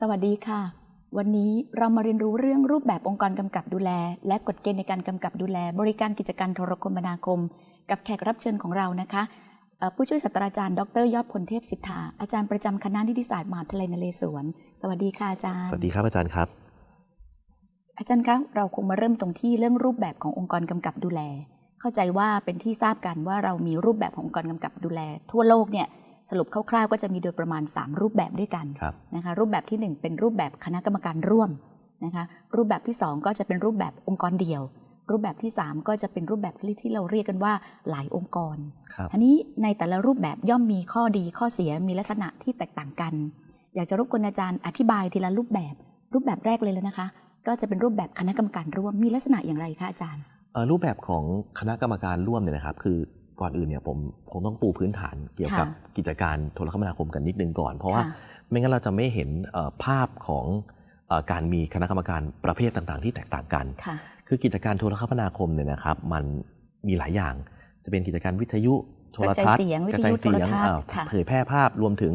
สวัสดีค่ะ วันนี้เรามาเรียนรู้เรื่องรูปแบบองค์กรกำกับดูแล และกฎเกณฑ์ในการกำกับดูแล บริการกิจการโทรคมนาคม กับแขกรับเชิญของเรานะคะเอ่อผู้ช่วยศาสตราจารย์ ดร ยอดพลเทพสิทธา อาจารย์ประจำคณะนิติศาสตร์มหาวิทยาลัยนเรศวร สวัสดีค่ะอาจารย์ สวัสดีครับอาจารย์ครับ อาจารย์คะเราคงมาเริ่มตรงที่เรื่องรูปแบบขององค์กรกำกับดูแล เข้าใจว่าเป็นที่ทราบกันว่าเรามีรูปแบบขององค์กรกำกับดูแล ทั่วโลกเนี่ย สรุปคร่าวๆก็จะมีโดยประมาณ 3 รูปแบบด้วยกันครับนะคะรูปแบบทีหนึ่1 เป็นรูปแบบคณะกรรมการร่วมนะคะรูปแบบที่ 2 ก็จะเป็นรูปแบบองค์กรเดี่ยว รูปแบบที่ 3 ก็จะเป็นรูปแบบที่เราเรียกกันว่าหลายองค์กรครับอันนี้ในแต่ละรูปแบบย่อมมีข้อดีข้อเสียมีลักษณะที่แตกต่างกัน อยากจะรบกวนอาจารย์อธิบายทีละรูปแบบ รูปแบบแรกเลยแล้วนะคะ ก็จะเป็นรูปแบบคณะกรรมการร่วมมีลักษณะอย่างไรคะอาจารย์เอ่อรูปแบบของคณะกรรมการร่วมเนี่ยนะครับ คือ ก่อนอื่นเนี่ยผมผมต้องปูพื้นฐานเกี่ยวกับค่ะกิจการโทรคมนาคมกันนิดนึงก่อน เพราะว่าค่ะไม่งั้นเราจะไม่เห็นเอ่อภาพของเอ่อการมีคณะกรรมการประเภทต่างๆ ที่แตกต่างกันค่ะคือกิจการโทรคมนาคมเนี่ยนะครับมันมีหลายอย่าง จะเป็นกิจการวิทยุโทรทัศน์กระจายเสียงวิกทระจายุยเสียงโทรทัศน์เอ่อค่ะเผยแพร่ภาพรวมถึง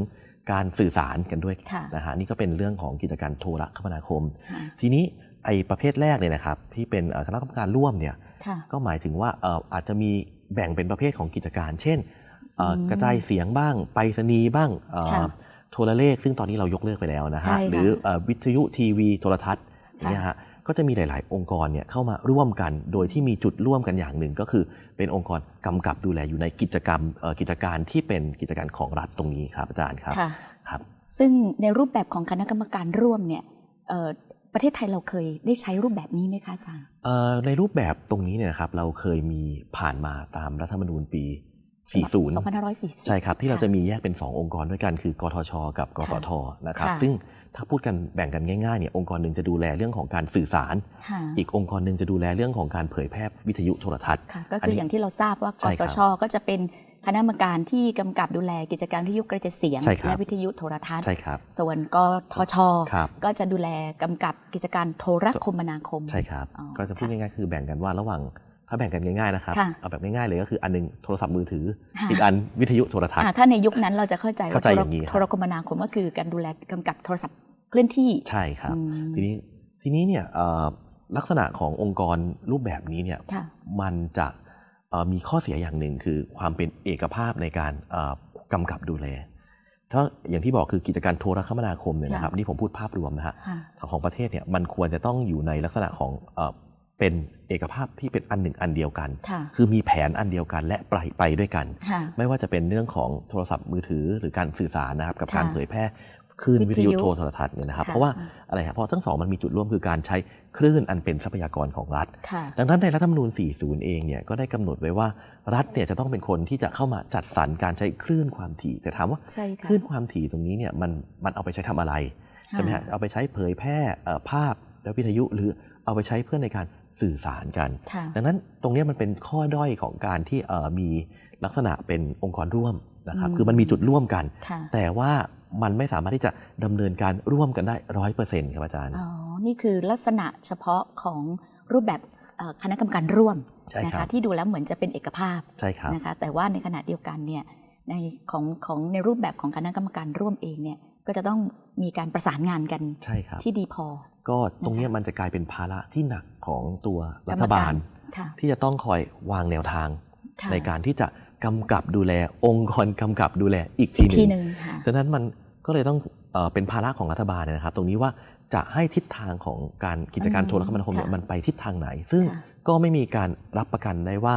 การสื่อสารกันด้วยค่ะนะฮะนี่ก็เป็นเรื่องของกิจการโทรคมนาคมค่ะทีนี้ไอ้ประเภทแรกเนี่ยนะครับที่เป็นเอ่อคณะกรรมการร่วมเนี่ยค่ะก็หมายถึงว่าเอ่ออาจจะมี แบ่งเป็นประเภทของกิจการ เช่นเอ่ออมกระจายเสียงบ้าง ไปรษณีย์บ้างเอ่อค่ะโทรเลข ซึ่งตอนนี้เรายกเลิกไปแล้วนะใช่ฮะค่ะหรือเอ่อวิทยุทีวีโทรทัศน์อย่างค่ะเงี้ยฮะก็จะมีหลาย ๆ องค์กรเนี่ยเข้ามาร่วมกัน โดยที่มีจุดร่วมกันอย่างหนึ่งก็คือ เป็นองค์กรกำกับดูแลอยู่ในกิจกรรมเอ่อกิจการที่เป็นกิจการของรัฐตรงนี้ครับอาจารย์ครับค่ะครับ ซึ่งในรูปแบบของคณะกรรมการร่วมเนี่ยเอ่อ ประเทศไทยเราเคยได้ใช้รูปแบบนี้ไหมคะอาจารย์เอ่อในรูปแบบตรงนี้เนี่ยนะครับเราเคยมีผ่านมาตามรัฐธรรมนูญปี 40 2540 ใช่ครับที่เราค่ะจะมีแยกเป็น 2 องค์กรด้วยกันคือกทช กับกสทนะครับค่ะซึ่งถ้าพูดกันแบ่งกันง่ายๆเนี่ยองค์กรหนึ่งจะดูแลเรื่องของการสื่อสารค่ะอีกองค์กรหนึ่งจะดูแลเรื่องของการเผยแพร่วิทยุโทรทัศน์ค่ะก็อันคือนี้อย่างที่เราทราบว่ากใช่สครับชก็จะเป็น คณะกรรมการที่กำกับดูแลกิจการวิทยุกระจายเสียงใช่ครับและวิทยุโทรทัศน์ใช่ครับส่วนกทชครับก็จะดูแลกำกับกิจการโทรคมนาคม ใช่ครับอ๋อก็จะพูดค่ะง่ายๆคือแบ่งกันว่าระหว่างถ้าแบ่งกันง่ายๆนะครับค่ะเอาแบบง่ายๆเลยก็คืออันหนึงโทรศัพท์มือถือค่ะอีกอันวิทยุโทรทัศน์อ่าถ้าในยุคนั้นเราจะเข้าใจว่าเข้าใจอย่างนี้ครับโทรคมนาคมก็คือการดูแลกำกับโทรศัพท์เคลื่อนที่ ใช่ครับอืมทีนี้ทีนี้เนี่ยเอ่อลักษณะขององค์กรรูปแบบนี้เนี่ยค่ะมันจะเอ่อ มีข้อเสียอย่างหนึ่งคือความเป็นเอกภาพในการเอ่อกำกับดูแลถ้าอย่างที่บอกคือกิจการโทรคมนาคมเนี่ยนะครับค่ะนี่ผมพูดภาพรวมนะฮะค่ะของประเทศเนี่ยมันควรจะต้องอยู่ในลักษณะของเอ่อเป็นเอกภาพที่เป็นอันหนึ่งอันเดียวกันค่ะคือมีแผนอันเดียวกันและไปไปด้วยกันค่ะไม่ว่าจะเป็นเรื่องของโทรศัพท์มือถือหรือการสื่อสารนะครับกับค่ะการเผยแพร่ คลื่นวิวิททยุยุโทรโทรทัศน์เนี่ยนะครับค่ะเพราะว่าอะไรครับเพราะทั้งสองมันมีจุดร่วมคือการใช้คลื่นอันเป็นทรัพยากรของรัฐค่ะดังนั้นในรัฐธรรมนูญ 40 เองเนี่ยก็ได้กำหนดไว้ว่ารัฐเนี่ยจะต้องเป็นคนที่จะเข้ามาจัดสรรการใช้คลื่นความถี่ แต่ถามว่าใช่ค่ะคลื่นความถี่ตรงนี้เนี่ยมันมันเอาไปใช้ทำอะไรใช่ไหมฮะเอาไปใช้เผยแพร่เอ่อภาพและวิทยุหรือเอาไปใช้เพื่อในการสื่อสารกันค่ะดังนั้นตรงเนี้ยมันเป็นข้อด้อยของการที่เอ่อมีลักษณะเป็นองค์กรร่วม นะครับอืมคือมันมีจุดร่วมกันค่ะแต่ว่ามันไม่สามารถที่จะดำเนินการร่วมกันได้ร้อยเปอร์เซ็นต์ครับอาจารย์อ๋อนี่คือลักษณะเฉพาะของรูปแบบเอ่อคณะกรรมการร่วมใช่นะครัคะบที่ดูแล้วเหมือนจะเป็นเอกภาพใช่ครับนะคะแต่ว่าในขณะเดียวกันเนี่ยในของของในรูปแบบของคณะกรรมการร่วมเองเนี่ยก็จะต้องมีการประสานงานกันใช่ครับที่ดีพอ ก็ตรงเนี้ยมันจะกลายเป็นภาระที่หนักของตัวรัฐบาลค่ะที่จะต้องคอยวางแนวทางค่ะในการที่จะ กำกับดูแล องค์กรกำกับดูแลอีกทีอีกหทีนึ่งหนึ่งค่ะฉะนั้นมันก็เลยต้องเอ่อเป็นภาระของรัฐบาลนะครับ ตรงนี้ว่าจะให้ทิศทางของการกิจการอืมโทรคมนาคมเนี่ยค่ะมันไปทิศทางไหน ซึ่ง ค่ะ ก็ไม่มีการรับประกันได้ว่า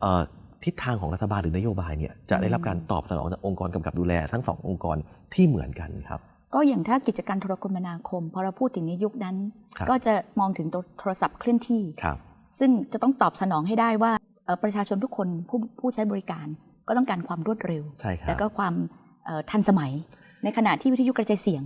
เอ่อทิศทางของรัฐบาลหรือนโยบายเนี่ยจะได้รับการตอบสนองจากองค์กรกำกับดูแลทั้งสององค์กรที่เหมือนกันครับ ก็อย่างถ้ากิจการโทรคมนาคม พอเราพูดถึงในยุคนั้น ครับ ก็จะมองถึงตัวโทรศัพท์เคลื่อนที่ ครับ ซึ่งจะต้องตอบสนองให้ได้ว่าเอ่อ ประชาชนทุกคนผู้ผู้ใช้บริการก็ต้องการความรวดเร็วใช่ครับแล้วก็ความเอ่อทันสมัย ในขณะที่วิทยุกระจายเสียง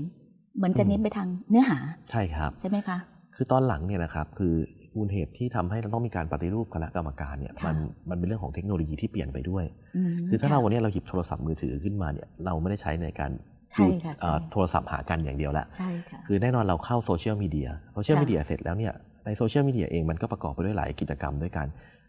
เหมือนจะอืมเน้นไปทางเนื้อหาใช่ครับใช่ไหมคะคือตอนหลังเนี่ยนะครับคือมูลเหตุที่ทำให้เราต้องมีการปฏิรูปคณะกรรมการเนี่ยค่ะมันมันเป็นเรื่องของเทคโนโลยีที่เปลี่ยนไปด้วยมคือถ้าะเราวันนี้เราหยิบโทรศัพท์มือถือขึ้นมาเนี่ยเราไม่ได้ใช้ในการใช่ค่ะเอ่อใช่โทรศัพท์หากันอย่างเดียวแล้วใช่ค่ะคือแน่นอนเราเข้าโซเชียลมีเดียโซเชียลค่ะมีเดียเสร็จแล้วเนี่ยในโซเชียลมีเดียเองมันก็ประกอบไปด้วยหลายกิจกรรมด้วยกัน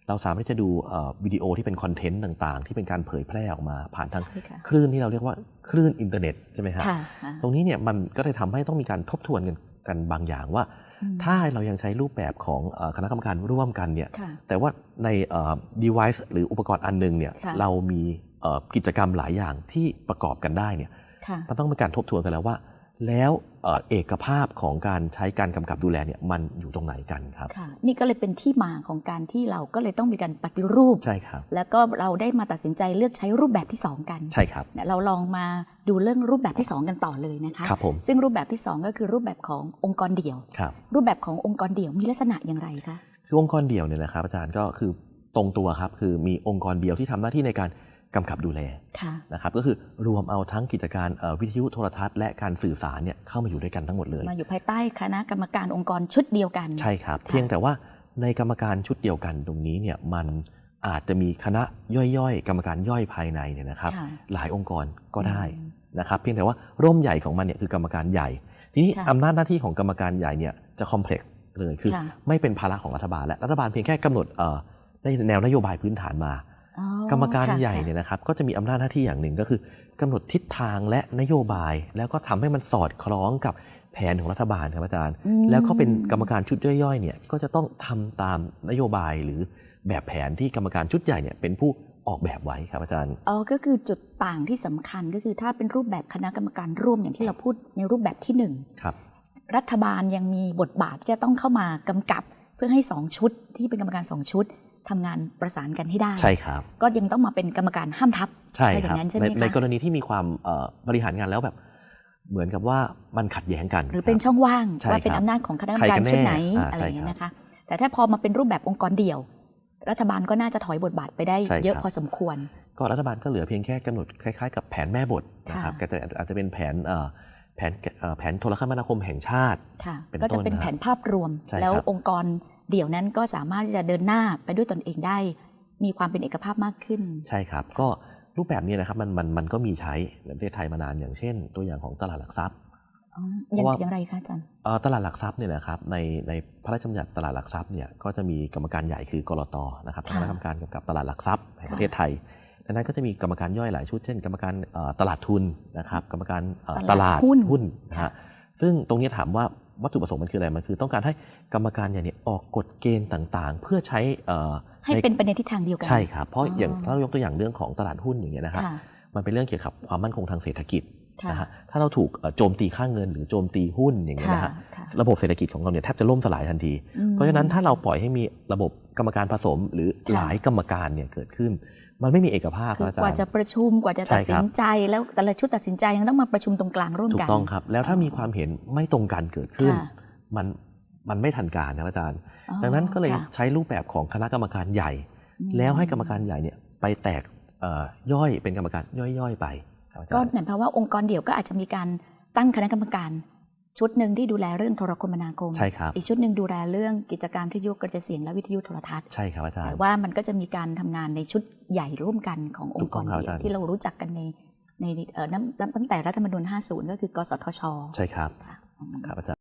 เราสามารถที่จะดูเอ่อวิดีโอที่เป็นคอนเทนต์ต่างๆ ที่เป็นการเผยแพร่ออกมาผ่านทางใช่ค่ะคลื่นที่เราเรียกว่าคลื่นอินเทอร์เน็ตใช่ไหมครับค่ะค่ะตรงนี้เนี่ยมันก็เลยทำให้ต้องมีการทบทวนกันกันบางอย่างว่าอืมถ้าเรายังใช้รูปแบบของเอ่อคณะกรรมการร่วมกันเนี่ยค่ะแต่ว่าในเอ่อ device หรืออุปกรณ์อันหนึ่งเนี่ยค่ะเรามีเอ่อกิจกรรมหลายอย่างที่ประกอบกันได้เนี่ยค่ะมันต้องมีการทบทวนกันแล้วว่า แล้วเอ่อเอกภาพของการใช้การกำกับดูแลเนี่ยมันอยู่ตรงไหนกันครับค่ะนี่ก็เลยเป็นที่มาของการที่เราก็เลยต้องมีการปฏิรูปใช่ครับแล้วก็เราได้มาตัดสินใจเลือกใช้รูปแบบที่ 2 กันใช่ครับเนี่ยเราลองมาดูเรื่องรูปแบบที่ 2 กันต่อเลยนะคะครับผมซึ่งรูปแบบที่ 2 ก็คือรูปแบบขององค์กรเดี่ยวครับรูปแบบขององค์กรเดี่ยวมีลักษณะอย่างไรคะคือองค์กรเดี่ยวเนี่ยนะครับอาจารย์ก็คือตรงตัวครับคือมีองค์กรเดียวที่ทำหน้าที่ในการ กำกับดูแลค่ะนะครับก็คือรวมเอาทั้งกิจการเอ่อวิทยุโทรทัศน์และการสื่อสารเนี่ยเข้ามาอยู่ด้วยกันทั้งหมดเลย มาอยู่ภายใต้คณะกรรมการองค์กรชุดเดียวกัน ใช่ครับค่ะเพียงแต่ว่าในกรรมการชุดเดียวกันตรงนี้เนี่ยมันอาจจะมีคณะย่อยๆ กรรมการย่อยภายในเนี่ยนะครับค่ะหลายองค์กรก็ได้อืมนะครับเพียงแต่ว่าร่มใหญ่ของมันเนี่ยคือกรรมการใหญ่ ทีนี้ค่ะอำนาจหน้าที่ของกรรมการใหญ่เนี่ยจะคอมเพล็กซ์เลยคือค่ะไม่เป็นภาระของรัฐบาลและรัฐบาลเพียงแค่กำหนดเอ่อในแนวนโยบายพื้นฐานมาอ๋อ กรรมการค่ะใหญ่เนี่ยนะครับก็จะมีอำนาจหน้าที่อย่างหนึ่งก็คือกำหนดทิศทางและนโยบาย แล้วก็ทำให้มันสอดคล้องกับแผนของรัฐบาลครับอาจารย์อืมแล้วก็เป็นกรรมการชุดย่อยๆเนี่ยก็จะต้องทำตามนโยบายหรือแบบแผนที่กรรมการชุดใหญ่เนี่ยเป็นผู้ออกแบบไว้ครับอาจารย์อ๋อก็คือจุดต่างที่สำคัญก็คือถ้าเป็นรูปแบบคณะกรรมการร่วมอย่างที่เราพูดในรูปแบบที่หนึ่งครับรัฐบาลยังมีบทบาทที่จะต้องเข้ามากำกับ เพื่อให้สองชุดที่เป็นกรรมการสองชุด ทำงานประสานกันให้ได้ ใช่ครับ ก็ยังต้องมาเป็นกรรมการห้ามทับใช่อคย่ารับงนั้นใช่ไหในมในคะกรณีที่มีความเอ่อบริหารงานแล้วแบบเหมือนกับว่ามันขัดแย้งกัน หรือเป็นคบช่องว่างใช่ว่าเป็นครับอำนาจของคณะกรรมใครการกันแน่ชุดไหนอ่าอะไรอย่างเงี้ยใช่นะคะ แต่ถ้าพอมาเป็นรูปแบบองค์กรเดี่ยว รัฐบาลก็น่าจะถอยบทบาทไปได้ใช่เยอะครับพอสมควร ก็รัฐบาลก็เหลือเพียงแค่กำหนดคล้ายๆ กับแผนแม่บทนะครับค่ะก็จะอาจจะเป็นแผนเอ่อ แผนเอ่อแผนโทรคมนาคมแห่งชาติค่ะเป็นก็จะต้นเป็นนะครับแผนภาพรวมใช่ครับแล้วองค์กรเดี่ยวนั้นก็สามารถที่จะเดินหน้าไปด้วยตนเองได้ มีความเป็นเอกภาพมากขึ้น ใช่ครับ ก็รูปแบบนี้นะครับมันมันมันก็มีใช้ในประเทศไทยมานานอย่างเช่น ตัวอย่างของตลาดหลักทรัพย์อ๋ออย่างเพราะว่าอย่างไรคะอาจารย์เอ่อตลาดหลักทรัพย์เนี่ยนะครับในในพระราชบัญญัติตลาดหลักทรัพย์เนี่ยก็จะมีกรรมการใหญ่คือกรตนะครับค่ะคณะกรรมการกำกับตลาดหลักทรัพย์แห่งประเทศไทย ดังนั้นก็จะมีกรรมการย่อยหลายชุด เช่น กรรมการเอ่อตลาดทุนนะครับกรรมการเอ่อตลาดหุ้นหุ้นนะค่ะฮะซึ่งตรงนี้ถามว่าวัตถุประสงค์มันคืออะไร มันคือต้องการให้กรรมการใหญ่เนี่ยออกกฎเกณฑ์ต่างๆ เพื่อใช้เอ่อให้เป็นไปในทิศทางเดียวกัน ใช่ครับ เพราะอ๋อออย่างถ้าเรายกตัวอย่างเรื่องของตลาดหุ้นอย่างเงี้ยนะครับค่ะมันเป็นเรื่องเกี่ยวกับความมั่นคงทางเศรษฐกิจค่ะนะฮะถ้าเราถูกเอ่อโจมตีค่าเงินหรือโจมตีหุ้นอย่างเงี้ยค่ะนะฮะค่ะระบบเศรษฐกิจของเราเนี่ยแทบจะล่มสลายทันทีอืมเพราะฉะนั้นถ้าเราปล่อยให้มีระบบกรรมการผสมหรือค่ะหลายกรรมการเนี่ยเกิดขึ้น มันไม่มีเอกภาพคือนะอาจารกว่าย์จะประชุมกว่าจะใช่ตัดสิครันบใจ แล้วแต่ละชุดตัดสินใจยังต้องมาประชุมตรงกลางร่วมถูกักนต้องครับ แล้วถ้าอ๋อมีความเห็นไม่ตรงกันเกิดขึ้นค่ะมันมันไม่ทันการนะอาจารย์อ๋อดังนั้นก็เลยค่ะใช้รูปแบบของคณะกรรมการใหญ่อืมแล้วให้กรรมการใหญ่เนี่ยไปแตกเอ่อย่อยเป็นกรรมการย่อยๆไปครับอาจารย์ก็หมายความว่าองค์กรเดี่ยวก็อาจจะมีการตั้งคณะกรรมการ ชุดหนึ่งที่ดูแลเรื่องโทรคมนาคม ใช่ครับ อีกชุดหนึ่งดูแลเรื่องกิจการวิทยุกระจายเสียงและวิทยุโทรทัศน์ ใช่ครับอาจารแต่ย์ว่ามันก็จะมีการทำงานในชุดใหญ่ร่วมกันขององค์กรถูกต้องครับเดี่ยวอาจารย์ที่เรารู้จักกันในในเอ่อนับนับตั้งแต่รัฐธรรมนูญ50 ก็คือกสทช ใช่ครับค่ะครับอาจารย์